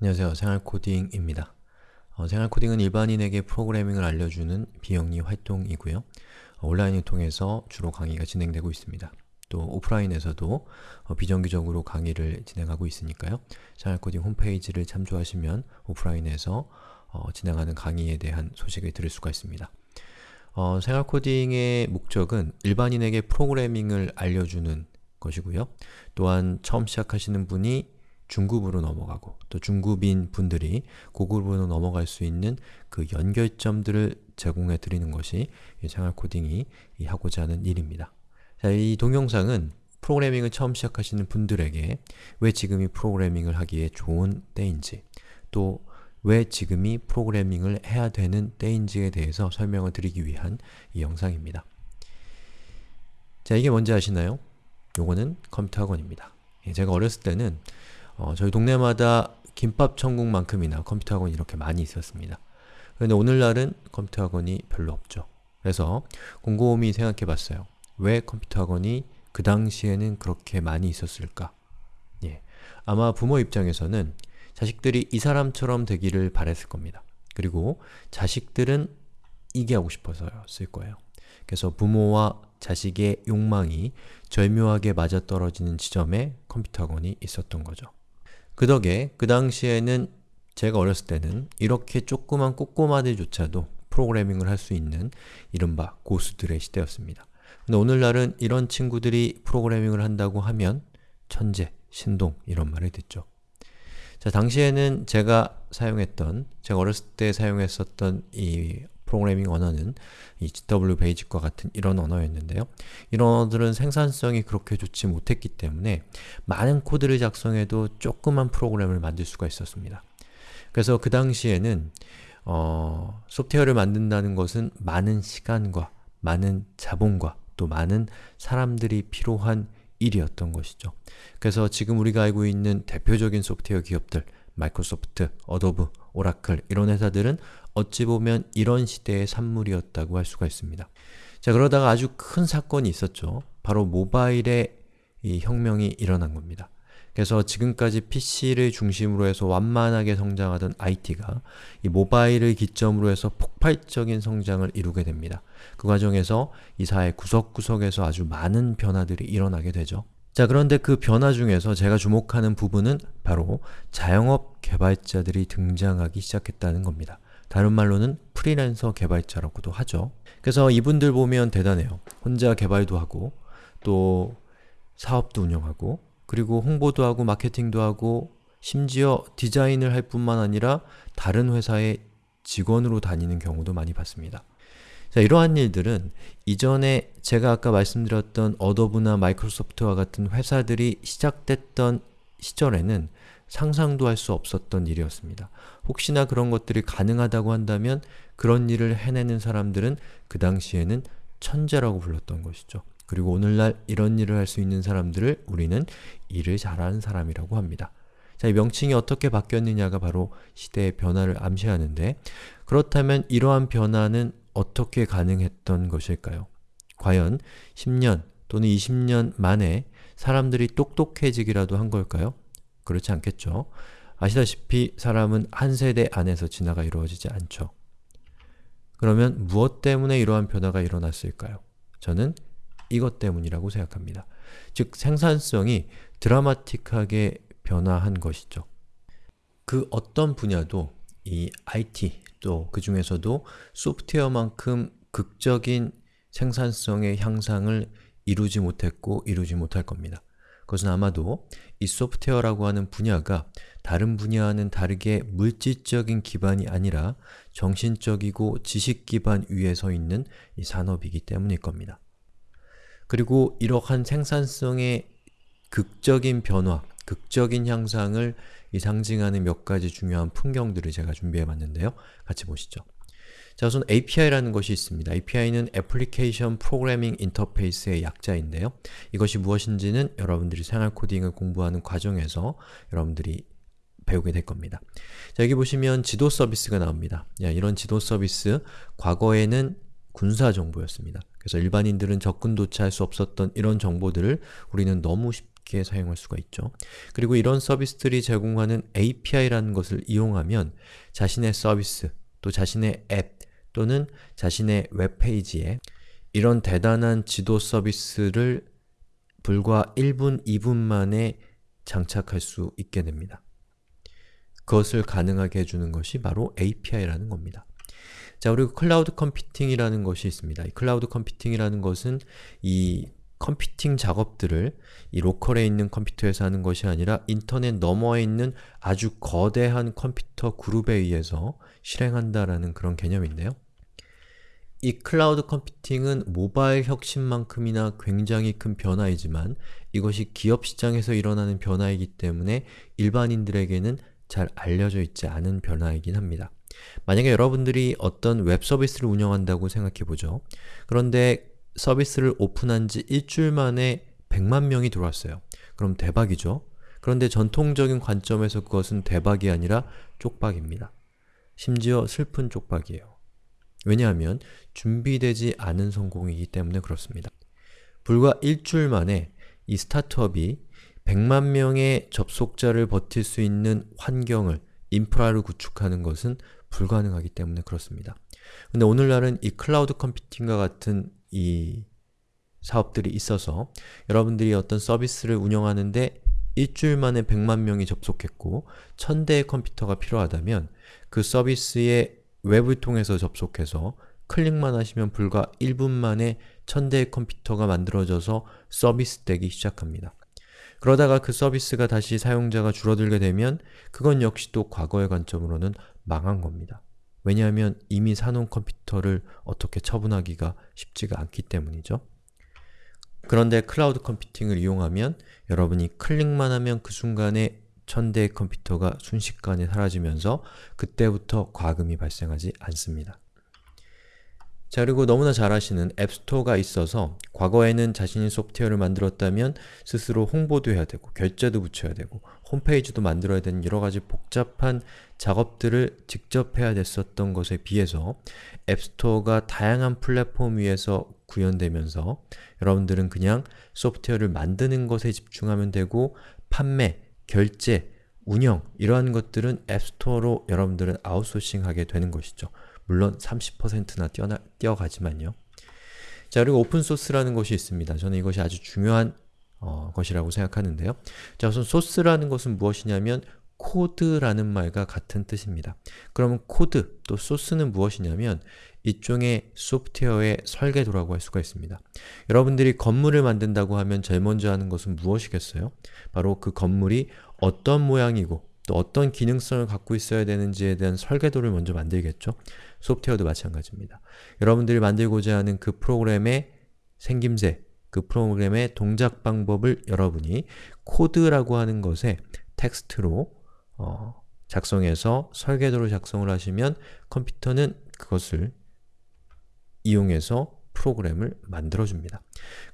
안녕하세요. 생활코딩입니다. 어, 생활코딩은 일반인에게 프로그래밍을 알려주는 비영리 활동이고요. 어, 온라인을 통해서 주로 강의가 진행되고 있습니다. 또 오프라인에서도 어, 비정기적으로 강의를 진행하고 있으니까요. 생활코딩 홈페이지를 참조하시면 오프라인에서 어, 진행하는 강의에 대한 소식을 들을 수가 있습니다. 어, 생활코딩의 목적은 일반인에게 프로그래밍을 알려주는 것이고요. 또한 처음 시작하시는 분이 중급으로 넘어가고 또 중급인 분들이 고급으로 넘어갈 수 있는 그 연결점들을 제공해 드리는 것이 이 생활 코딩이 이 하고자 하는 일입니다. 자, 이 동영상은 프로그래밍을 처음 시작하시는 분들에게 왜 지금이 프로그래밍을 하기에 좋은 때인지 또 왜 지금이 프로그래밍을 해야 되는 때인지에 대해서 설명을 드리기 위한 이 영상입니다. 자, 이게 뭔지 아시나요? 요거는 컴퓨터 학원입니다. 예, 제가 어렸을 때는 어, 저희 동네마다 김밥 천국만큼이나 컴퓨터 학원이 이렇게 많이 있었습니다. 그런데 오늘날은 컴퓨터 학원이 별로 없죠. 그래서 곰곰이 생각해 봤어요. 왜 컴퓨터 학원이 그 당시에는 그렇게 많이 있었을까? 예. 아마 부모 입장에서는 자식들이 이 사람처럼 되기를 바랬을 겁니다. 그리고 자식들은 이게 하고 싶어서였을 거예요. 그래서 부모와 자식의 욕망이 절묘하게 맞아떨어지는 지점에 컴퓨터 학원이 있었던 거죠. 그 덕에 그 당시에는 제가 어렸을 때는 이렇게 조그만 꼬꼬마들조차도 프로그래밍을 할 수 있는 이른바 고수들의 시대였습니다. 근데 오늘날은 이런 친구들이 프로그래밍을 한다고 하면 천재, 신동 이런 말을 듣죠. 자, 당시에는 제가 사용했던, 제가 어렸을 때 사용했었던 이 프로그래밍 언어는 이 GW 베이직과 같은 이런 언어였는데요. 이런 언어들은 생산성이 그렇게 좋지 못했기 때문에 많은 코드를 작성해도 조그만 프로그램을 만들 수가 있었습니다. 그래서 그 당시에는 어, 소프트웨어를 만든다는 것은 많은 시간과 많은 자본과 또 많은 사람들이 필요한 일이었던 것이죠. 그래서 지금 우리가 알고 있는 대표적인 소프트웨어 기업들 마이크로소프트, 어도브, 오라클 이런 회사들은 어찌 보면 이런 시대의 산물이었다고 할 수가 있습니다. 자 그러다가 아주 큰 사건이 있었죠. 바로 모바일의 이 혁명이 일어난 겁니다. 그래서 지금까지 PC를 중심으로 해서 완만하게 성장하던 IT가 이 모바일을 기점으로 해서 폭발적인 성장을 이루게 됩니다. 그 과정에서 이 사회 구석구석에서 아주 많은 변화들이 일어나게 되죠. 자 그런데 그 변화 중에서 제가 주목하는 부분은 바로 자영업 개발자들이 등장하기 시작했다는 겁니다. 다른 말로는 프리랜서 개발자라고도 하죠. 그래서 이분들 보면 대단해요. 혼자 개발도 하고 또 사업도 운영하고 그리고 홍보도 하고 마케팅도 하고 심지어 디자인을 할 뿐만 아니라 다른 회사의 직원으로 다니는 경우도 많이 봤습니다. 자, 이러한 일들은 이전에 제가 아까 말씀드렸던 어도브나 마이크로소프트와 같은 회사들이 시작됐던 시절에는 상상도 할 수 없었던 일이었습니다. 혹시나 그런 것들이 가능하다고 한다면 그런 일을 해내는 사람들은 그 당시에는 천재라고 불렀던 것이죠. 그리고 오늘날 이런 일을 할 수 있는 사람들을 우리는 일을 잘하는 사람이라고 합니다. 자, 이 명칭이 어떻게 바뀌었느냐가 바로 시대의 변화를 암시하는데 그렇다면 이러한 변화는 어떻게 가능했던 것일까요? 과연 10년 또는 20년 만에 사람들이 똑똑해지기라도 한 걸까요? 그렇지 않겠죠. 아시다시피 사람은 한 세대 안에서 진화가 이루어지지 않죠. 그러면 무엇 때문에 이러한 변화가 일어났을까요? 저는 이것 때문이라고 생각합니다. 즉 생산성이 드라마틱하게 변화한 것이죠. 그 어떤 분야도 이 IT 또 그 중에서도 소프트웨어만큼 극적인 생산성의 향상을 이루지 못했고 이루지 못할 겁니다. 그것은 아마도 이 소프트웨어라고 하는 분야가 다른 분야와는 다르게 물질적인 기반이 아니라 정신적이고 지식 기반 위에 서 있는 이 산업이기 때문일 겁니다. 그리고 이러한 생산성의 극적인 변화, 극적인 향상을 이 상징하는 몇 가지 중요한 풍경들을 제가 준비해 봤는데요. 같이 보시죠. 자, 우선 API라는 것이 있습니다. API는 Application Programming Interface의 약자인데요. 이것이 무엇인지는 여러분들이 생활 코딩을 공부하는 과정에서 여러분들이 배우게 될 겁니다. 자, 여기 보시면 지도 서비스가 나옵니다. 야, 이런 지도 서비스, 과거에는 군사 정보였습니다. 그래서 일반인들은 접근조차 할 수 없었던 이런 정보들을 우리는 너무 쉽게 쉽게 사용할 수가 있죠. 그리고 이런 서비스들이 제공하는 API라는 것을 이용하면 자신의 서비스, 또 자신의 앱, 또는 자신의 웹페이지에 이런 대단한 지도 서비스를 불과 1분, 2분 만에 장착할 수 있게 됩니다. 그것을 가능하게 해주는 것이 바로 API라는 겁니다. 자, 그리고 클라우드 컴퓨팅이라는 것이 있습니다. 이 클라우드 컴퓨팅이라는 것은 이 컴퓨팅 작업들을 이 로컬에 있는 컴퓨터에서 하는 것이 아니라 인터넷 너머에 있는 아주 거대한 컴퓨터 그룹에 의해서 실행한다라는 그런 개념인데요. 이 클라우드 컴퓨팅은 모바일 혁신만큼이나 굉장히 큰 변화이지만 이것이 기업 시장에서 일어나는 변화이기 때문에 일반인들에게는 잘 알려져 있지 않은 변화이긴 합니다. 만약에 여러분들이 어떤 웹 서비스를 운영한다고 생각해보죠. 그런데 서비스를 오픈한 지 일주일 만에 100만 명이 들어왔어요. 그럼 대박이죠? 그런데 전통적인 관점에서 그것은 대박이 아니라 쪽박입니다. 심지어 슬픈 쪽박이에요. 왜냐하면 준비되지 않은 성공이기 때문에 그렇습니다. 불과 일주일 만에 이 스타트업이 100만 명의 접속자를 버틸 수 있는 환경을, 인프라를 구축하는 것은 불가능하기 때문에 그렇습니다. 근데 오늘날은 이 클라우드 컴퓨팅과 같은 이 사업들이 있어서 여러분들이 어떤 서비스를 운영하는데 일주일 만에 100만 명이 접속했고 1000대의 컴퓨터가 필요하다면 그 서비스에 웹을 통해서 접속해서 클릭만 하시면 불과 1분 만에 1000대의 컴퓨터가 만들어져서 서비스 되기 시작합니다. 그러다가 그 서비스가 다시 사용자가 줄어들게 되면 그건 역시 또 과거의 관점으로는 망한 겁니다. 왜냐하면 이미 사놓은 컴퓨터를 어떻게 처분하기가 쉽지가 않기 때문이죠. 그런데 클라우드 컴퓨팅을 이용하면 여러분이 클릭만 하면 그 순간에 천대의 컴퓨터가 순식간에 사라지면서 그때부터 과금이 발생하지 않습니다. 자 그리고 너무나 잘 아시는 앱스토어가 있어서 과거에는 자신이 소프트웨어를 만들었다면 스스로 홍보도 해야 되고 결제도 붙여야 되고 홈페이지도 만들어야 되는 여러가지 복잡한 작업들을 직접 해야 됐었던 것에 비해서 앱스토어가 다양한 플랫폼 위에서 구현되면서 여러분들은 그냥 소프트웨어를 만드는 것에 집중하면 되고 판매, 결제, 운영 이러한 것들은 앱스토어로 여러분들은 아웃소싱하게 되는 것이죠. 물론 30%나 뛰어나, 뛰어가지만요. 자 그리고 오픈소스라는 것이 있습니다. 저는 이것이 아주 중요한 어, 것이라고 생각하는데요. 자 우선 소스라는 것은 무엇이냐면 코드라는 말과 같은 뜻입니다. 그러면 코드, 또 소스는 무엇이냐면 일종의 소프트웨어의 설계도라고 할 수가 있습니다. 여러분들이 건물을 만든다고 하면 제일 먼저 하는 것은 무엇이겠어요? 바로 그 건물이 어떤 모양이고 또 어떤 기능성을 갖고 있어야 되는지에 대한 설계도를 먼저 만들겠죠? 소프트웨어도 마찬가지입니다. 여러분들이 만들고자 하는 그 프로그램의 생김새, 그 프로그램의 동작 방법을 여러분이 코드라고 하는 것에 텍스트로 어, 작성해서 설계도를 작성을 하시면 컴퓨터는 그것을 이용해서 프로그램을 만들어줍니다.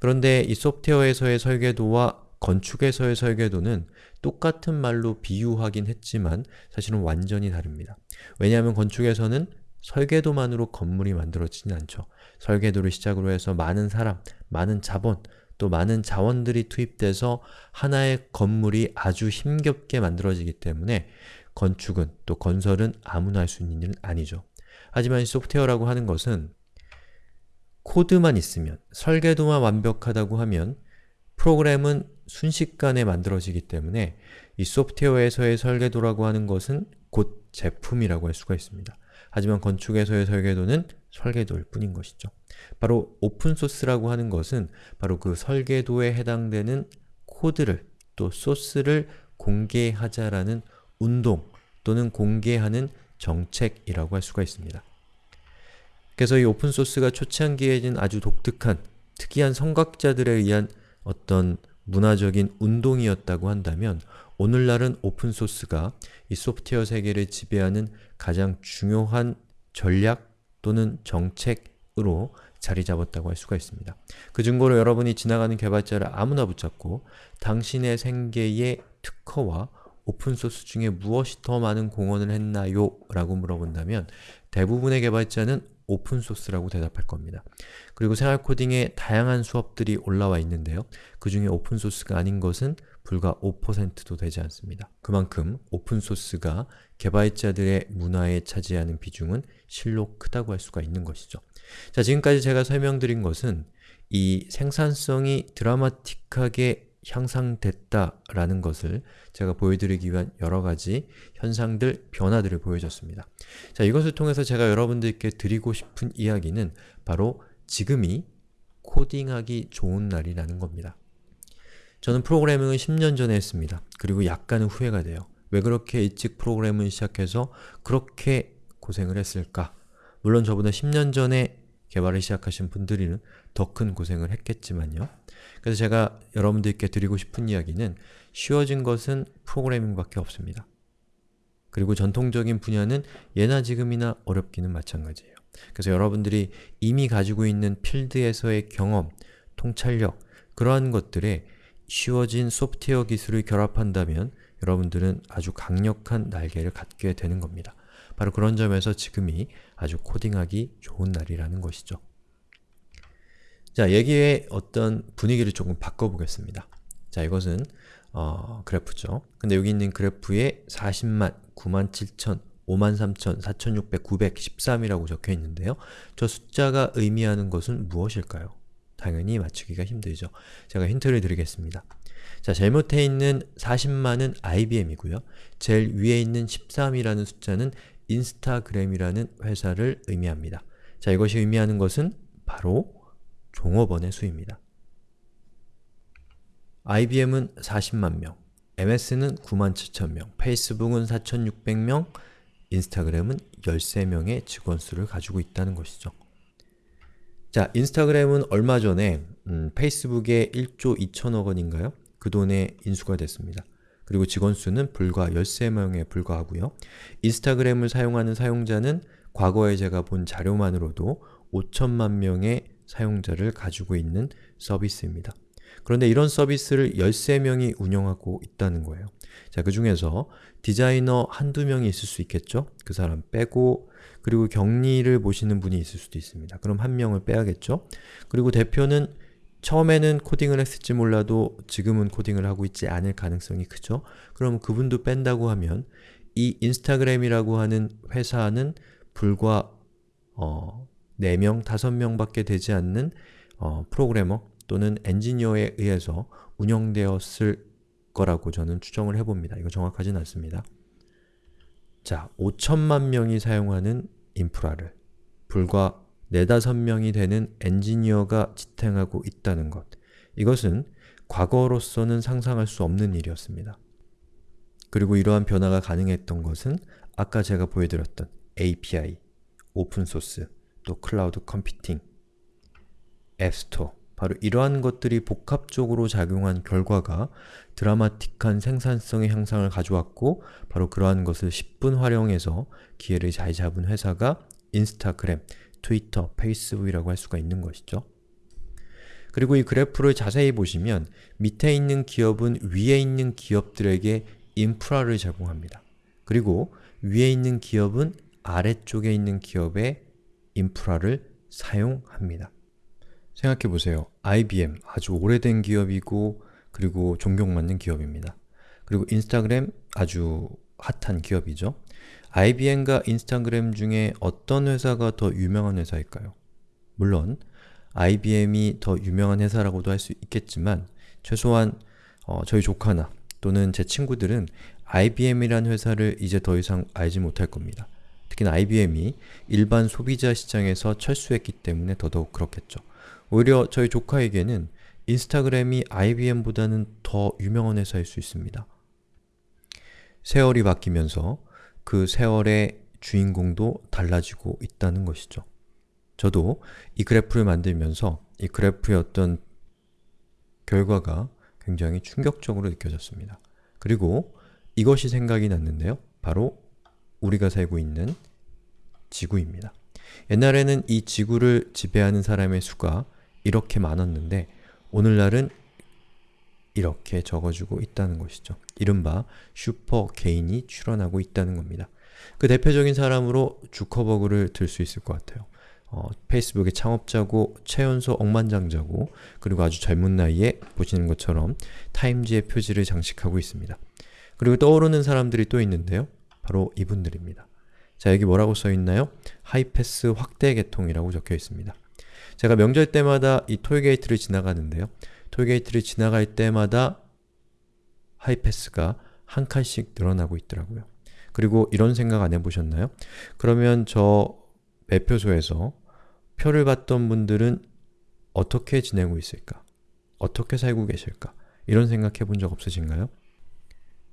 그런데 이 소프트웨어에서의 설계도와 건축에서의 설계도는 똑같은 말로 비유하긴 했지만 사실은 완전히 다릅니다. 왜냐하면 건축에서는 설계도만으로 건물이 만들어지진 않죠. 설계도를 시작으로 해서 많은 사람, 많은 자본, 또 많은 자원들이 투입돼서 하나의 건물이 아주 힘겹게 만들어지기 때문에 건축은 또 건설은 아무나 할 수 있는 일은 아니죠. 하지만 이 소프트웨어라고 하는 것은 코드만 있으면, 설계도만 완벽하다고 하면 프로그램은 순식간에 만들어지기 때문에 이 소프트웨어에서의 설계도라고 하는 것은 곧 제품이라고 할 수가 있습니다. 하지만 건축에서의 설계도는 설계도일 뿐인 것이죠. 바로 오픈소스라고 하는 것은 바로 그 설계도에 해당되는 코드를 또 소스를 공개하자라는 운동 또는 공개하는 정책이라고 할 수가 있습니다. 그래서 이 오픈소스가 초창기에는 아주 독특한 특이한 성각자들에 의한 어떤 문화적인 운동이었다고 한다면 오늘날은 오픈소스가 이 소프트웨어 세계를 지배하는 가장 중요한 전략 또는 정책으로 자리 잡았다고 할 수가 있습니다. 그 증거로 여러분이 지나가는 개발자를 아무나 붙잡고 당신의 생계의 특허와 오픈소스 중에 무엇이 더 많은 공헌을 했나요? 라고 물어본다면 대부분의 개발자는 오픈소스라고 대답할 겁니다. 그리고 생활코딩에 다양한 수업들이 올라와 있는데요. 그 중에 오픈소스가 아닌 것은 불과 5%도 되지 않습니다. 그만큼 오픈소스가 개발자들의 문화에 차지하는 비중은 실로 크다고 할 수가 있는 것이죠. 자, 지금까지 제가 설명드린 것은 이 생산성이 드라마틱하게 향상됐다라는 것을 제가 보여드리기 위한 여러가지 현상들, 변화들을 보여줬습니다. 자, 이것을 통해서 제가 여러분들께 드리고 싶은 이야기는 바로 지금이 코딩하기 좋은 날이라는 겁니다. 저는 프로그래밍을 10년 전에 했습니다. 그리고 약간은 후회가 돼요. 왜 그렇게 일찍 프로그래밍을 시작해서 그렇게 고생을 했을까? 물론 저보다 10년 전에 개발을 시작하신 분들은 더큰 고생을 했겠지만요. 그래서 제가 여러분들께 드리고 싶은 이야기는 쉬워진 것은 프로그래밍밖에 없습니다. 그리고 전통적인 분야는 예나 지금이나 어렵기는 마찬가지예요. 그래서 여러분들이 이미 가지고 있는 필드에서의 경험, 통찰력, 그러한 것들에 쉬워진 소프트웨어 기술을 결합한다면 여러분들은 아주 강력한 날개를 갖게 되는 겁니다. 바로 그런 점에서 지금이 아주 코딩하기 좋은 날이라는 것이죠. 자, 얘기의 어떤 분위기를 조금 바꿔보겠습니다. 자, 이것은 어, 그래프죠. 근데 여기 있는 그래프에 40만, 9만 7천, 5만 3천, 4,600, 913이라고 적혀 있는데요. 저 숫자가 의미하는 것은 무엇일까요? 당연히 맞추기가 힘들죠. 제가 힌트를 드리겠습니다. 자, 제일 못해 있는 40만은 IBM이고요. 제일 위에 있는 13이라는 숫자는 인스타그램이라는 회사를 의미합니다. 자, 이것이 의미하는 것은 바로 종업원의 수입니다. IBM은 40만 명, MS는 9만 7천 명, 페이스북은 4,600명, 인스타그램은 13명의 직원 수를 가지고 있다는 것이죠. 자, 인스타그램은 얼마 전에 음, 페이스북에 1조 2천억 원인가요? 그 돈에 인수가 됐습니다. 그리고 직원 수는 불과 13명에 불과하고요. 인스타그램을 사용하는 사용자는 과거에 제가 본 자료만으로도 5천만 명의 사용자를 가지고 있는 서비스입니다. 그런데 이런 서비스를 13명이 운영하고 있다는 거예요. 자, 그 중에서 디자이너 한두 명이 있을 수 있겠죠? 그 사람 빼고 그리고 격리를 보시는 분이 있을 수도 있습니다. 그럼 한 명을 빼야겠죠? 그리고 대표는 처음에는 코딩을 했을지 몰라도 지금은 코딩을 하고 있지 않을 가능성이 크죠? 그럼 그분도 뺀다고 하면 이 인스타그램이라고 하는 회사는 불과 어, 4명, 5명 밖에 되지 않는 어, 프로그래머 또는 엔지니어에 의해서 운영되었을 거라고 저는 추정을 해봅니다. 이거 정확하진 않습니다. 자, 5천만 명이 사용하는 인프라를 불과 4, 5명이 되는 엔지니어가 지탱하고 있다는 것 이것은 과거로서는 상상할 수 없는 일이었습니다. 그리고 이러한 변화가 가능했던 것은 아까 제가 보여드렸던 API, 오픈소스, 또 클라우드 컴퓨팅, 앱스토어 바로 이러한 것들이 복합적으로 작용한 결과가 드라마틱한 생산성의 향상을 가져왔고 바로 그러한 것을 10분 활용해서 기회를 잘 잡은 회사가 인스타그램, 트위터, 페이스북이라고 할 수가 있는 것이죠. 그리고 이 그래프를 자세히 보시면 밑에 있는 기업은 위에 있는 기업들에게 인프라를 제공합니다. 그리고 위에 있는 기업은 아래쪽에 있는 기업의 인프라를 사용합니다. 생각해보세요. IBM, 아주 오래된 기업이고 그리고 존경받는 기업입니다. 그리고 인스타그램, 아주 핫한 기업이죠. IBM과 인스타그램 중에 어떤 회사가 더 유명한 회사일까요? 물론 IBM이 더 유명한 회사라고도 할 수 있겠지만 최소한 어, 저희 조카나 또는 제 친구들은 IBM이란 회사를 이제 더 이상 알지 못할 겁니다. 특히나 IBM이 일반 소비자 시장에서 철수했기 때문에 더더욱 그렇겠죠. 오히려 저희 조카에게는 인스타그램이 IBM보다는 더 유명한 회사일 수 있습니다. 세월이 바뀌면서 그 세월의 주인공도 달라지고 있다는 것이죠. 저도 이 그래프를 만들면서 이 그래프의 어떤 결과가 굉장히 충격적으로 느껴졌습니다. 그리고 이것이 생각이 났는데요. 바로 우리가 살고 있는 지구입니다. 옛날에는 이 지구를 지배하는 사람의 수가 이렇게 많았는데 오늘날은 이렇게 적어주고 있다는 것이죠. 이른바 슈퍼 개인이 출현하고 있다는 겁니다. 그 대표적인 사람으로 주커버그를 들 수 있을 것 같아요. 어, 페이스북의 창업자고 최연소 억만장자고 그리고 아주 젊은 나이에 보시는 것처럼 타임지의 표지를 장식하고 있습니다. 그리고 떠오르는 사람들이 또 있는데요. 바로 이분들입니다. 자, 여기 뭐라고 써있나요? 하이패스 확대 개통이라고 적혀 있습니다. 제가 명절 때마다 이 톨게이트를 지나가는데요. 톨게이트를 지나갈 때마다 하이패스가 한 칸씩 늘어나고 있더라고요. 그리고 이런 생각 안 해보셨나요? 그러면 저 매표소에서 표를 받던 분들은 어떻게 지내고 있을까? 어떻게 살고 계실까? 이런 생각해 본 적 없으신가요?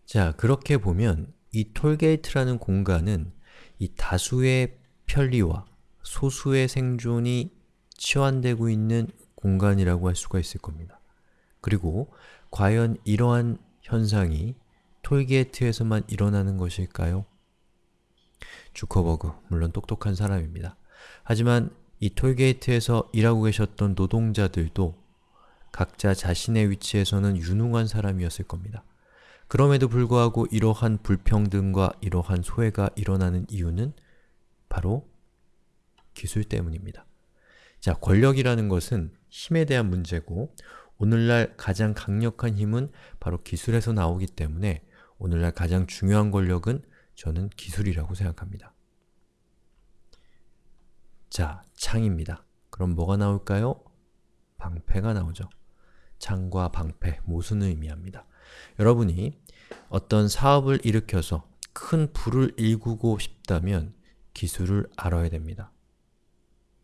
자, 그렇게 보면 이 톨게이트라는 공간은 이 다수의 편리와 소수의 생존이 치환되고 있는 공간이라고 할 수가 있을 겁니다. 그리고 과연 이러한 현상이 톨게이트에서만 일어나는 것일까요? 주커버그, 물론 똑똑한 사람입니다. 하지만 이 톨게이트에서 일하고 계셨던 노동자들도 각자 자신의 위치에서는 유능한 사람이었을 겁니다. 그럼에도 불구하고 이러한 불평등과 이러한 소외가 일어나는 이유는 바로 기술 때문입니다. 자, 권력이라는 것은 힘에 대한 문제고 오늘날 가장 강력한 힘은 바로 기술에서 나오기 때문에 오늘날 가장 중요한 권력은 저는 기술이라고 생각합니다. 자, 창입니다. 그럼 뭐가 나올까요? 방패가 나오죠. 창과 방패, 모순을 의미합니다. 여러분이 어떤 사업을 일으켜서 큰 불을 일구고 싶다면 기술을 알아야 됩니다.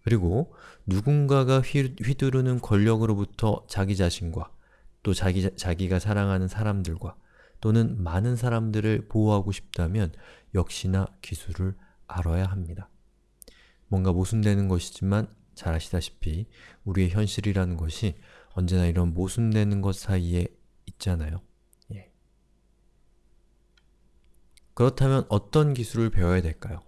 그리고 누군가가 휘두르는 권력으로부터 자기 자신과 또 자기, 자기가 사랑하는 사람들과 또는 많은 사람들을 보호하고 싶다면 역시나 기술을 알아야 합니다. 뭔가 모순되는 것이지만 잘 아시다시피 우리의 현실이라는 것이 언제나 이런 모순되는 것 사이에 있잖아요. 예. 그렇다면 어떤 기술을 배워야 될까요?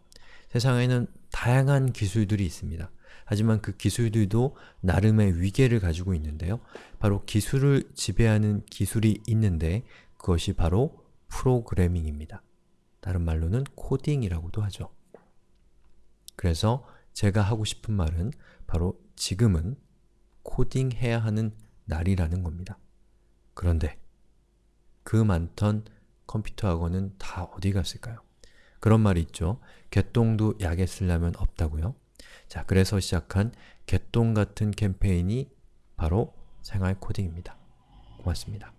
세상에는 다양한 기술들이 있습니다. 하지만 그 기술들도 나름의 위계를 가지고 있는데요. 바로 기술을 지배하는 기술이 있는데 그것이 바로 프로그래밍입니다. 다른 말로는 코딩이라고도 하죠. 그래서 제가 하고 싶은 말은 바로 지금은 코딩해야 하는 날이라는 겁니다. 그런데 그 많던 컴퓨터 학원은 다 어디 갔을까요? 그런 말이 있죠. 개똥도 약에 쓰려면 없다고요. 자, 그래서 시작한 개똥 같은 캠페인이 바로 생활 코딩입니다. 고맙습니다.